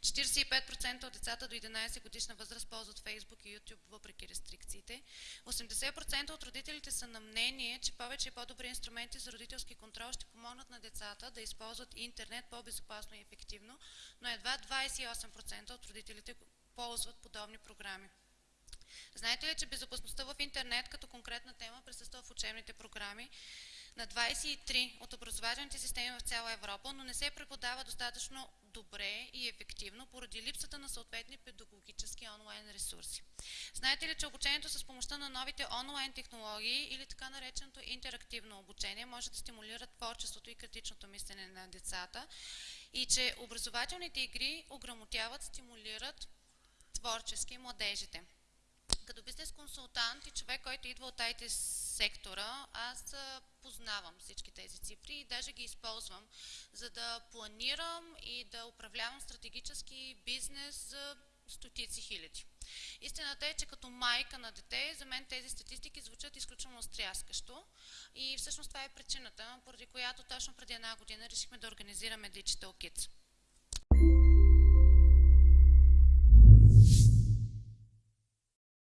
45% от децата до 11 годишна възраст ползват Facebook и YouTube въпреки рестрикциите. 80% от родителите са на мнение, че повече и по-добри инструменти за родителски контрол ще помогнат на децата да използват интернет по-безопасно и ефективно, но едва 28% от родителите ползват подобни програми. Знаете ли, че безопасността в интернет като конкретна тема присъства в учебните програми на 23 от образователните системи в цяла Европа, но не се преподава достатъчно добре и ефективно поради липсата на съответни педагогически онлайн ресурси. Знаете ли, че обучението с помощта на новите онлайн технологии или така нареченото интерактивно обучение може да стимулира творчеството и критичното мислене на децата и че образователните игри ограмотяват, стимулират творчески младежите. Като бизнес консултант и човек, който идва от IT сектора, аз познавам всички тези цифри и даже ги използвам, за да планирам и да управлявам стратегически бизнес за стотици хиляди. Истината е, че като майка на дете, за мен тези статистики звучат изключително стряскащо и всъщност това е причината, поради която точно преди една година решихме да организираме Digital Kids.